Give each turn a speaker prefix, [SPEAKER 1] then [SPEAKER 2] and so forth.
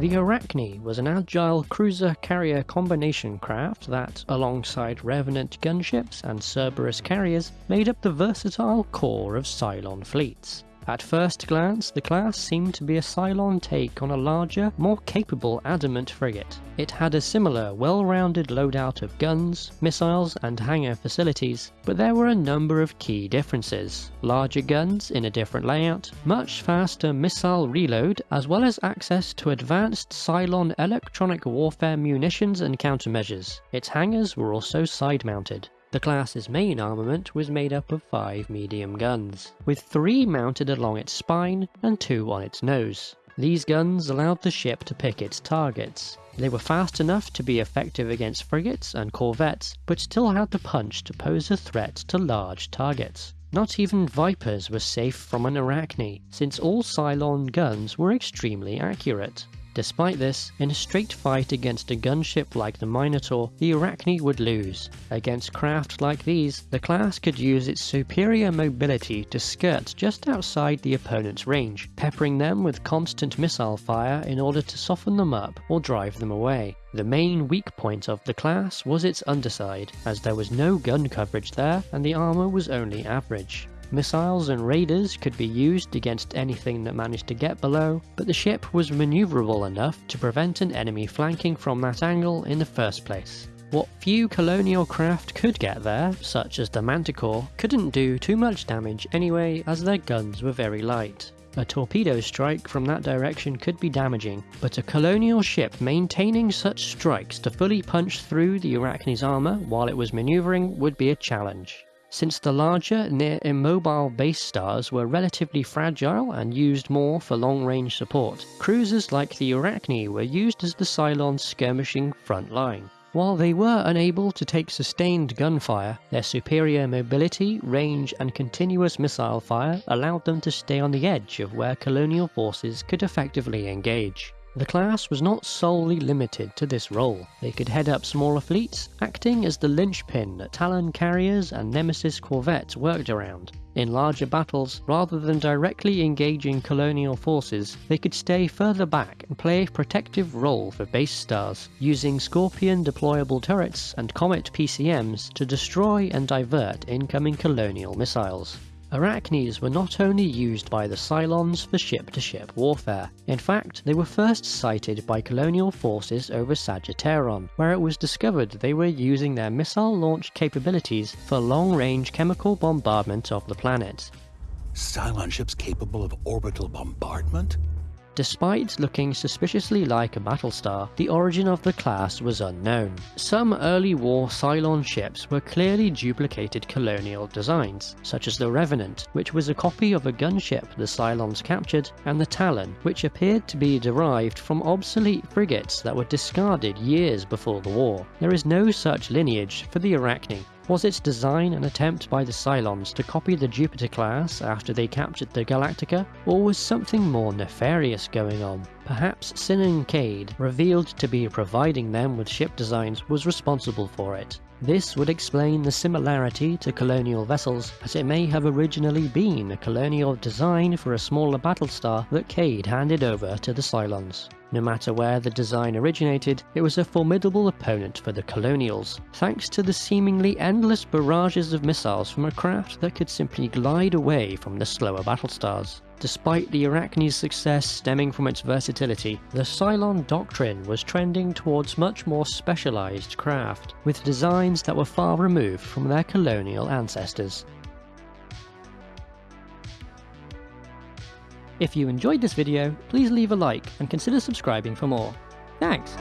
[SPEAKER 1] The Arachne was an agile cruiser-carrier combination craft that, alongside Revenant gunships and Cerberus carriers, made up the versatile core of Cylon fleets. At first glance, the class seemed to be a Cylon take on a larger, more capable Adamant frigate. It had a similar, well-rounded loadout of guns, missiles and hangar facilities, but there were a number of key differences. Larger guns in a different layout, much faster missile reload, as well as access to advanced Cylon electronic warfare munitions and countermeasures. Its hangars were also side-mounted. The class's main armament was made up of five medium guns, with three mounted along its spine and two on its nose. These guns allowed the ship to pick its targets. They were fast enough to be effective against frigates and corvettes, but still had the punch to pose a threat to large targets. Not even Vipers were safe from an Arachne, since all Cylon guns were extremely accurate. Despite this, in a straight fight against a gunship like the Minotaur, the Arachne would lose. Against craft like these, the class could use its superior mobility to skirt just outside the opponent's range, peppering them with constant missile fire in order to soften them up or drive them away. The main weak point of the class was its underside, as there was no gun coverage there and the armour was only average. Missiles and raiders could be used against anything that managed to get below, but the ship was maneuverable enough to prevent an enemy flanking from that angle in the first place. What few colonial craft could get there, such as the Manticore, couldn't do too much damage anyway as their guns were very light. A torpedo strike from that direction could be damaging, but a colonial ship maintaining such strikes to fully punch through the Arachne's armour while it was manoeuvring would be a challenge. Since the larger, near immobile base stars were relatively fragile and used more for long-range support, cruisers like the Arachne were used as the Cylon's skirmishing front line. While they were unable to take sustained gunfire, their superior mobility, range and continuous missile fire allowed them to stay on the edge of where colonial forces could effectively engage. The class was not solely limited to this role. They could head up smaller fleets, acting as the linchpin that Talon carriers and Nemesis corvettes worked around. In larger battles, rather than directly engaging colonial forces, they could stay further back and play a protective role for base stars, using Scorpion deployable turrets and Comet PCMs to destroy and divert incoming colonial missiles. Arachnes were not only used by the Cylons for ship-to-ship -ship warfare, in fact they were first sighted by colonial forces over Sagittarion, where it was discovered they were using their missile launch capabilities for long-range chemical bombardment of the planet.
[SPEAKER 2] Cylon ships capable of orbital bombardment?
[SPEAKER 1] Despite looking suspiciously like a Battlestar, the origin of the class was unknown. Some early war Cylon ships were clearly duplicated colonial designs, such as the Revenant, which was a copy of a gunship the Cylons captured, and the Talon, which appeared to be derived from obsolete frigates that were discarded years before the war. There is no such lineage for the Arachne, was its design an attempt by the Cylons to copy the Jupiter class after they captured the Galactica, or was something more nefarious going on? Perhaps Sinan Cade, revealed to be providing them with ship designs, was responsible for it. This would explain the similarity to colonial vessels, as it may have originally been a colonial design for a smaller battlestar that Cade handed over to the Cylons. No matter where the design originated, it was a formidable opponent for the Colonials, thanks to the seemingly endless barrages of missiles from a craft that could simply glide away from the slower battlestars. Despite the Arachne's success stemming from its versatility, the Cylon doctrine was trending towards much more specialised craft, with designs that were far removed from their colonial ancestors. If you enjoyed this video, please leave a like and consider subscribing for more. Thanks!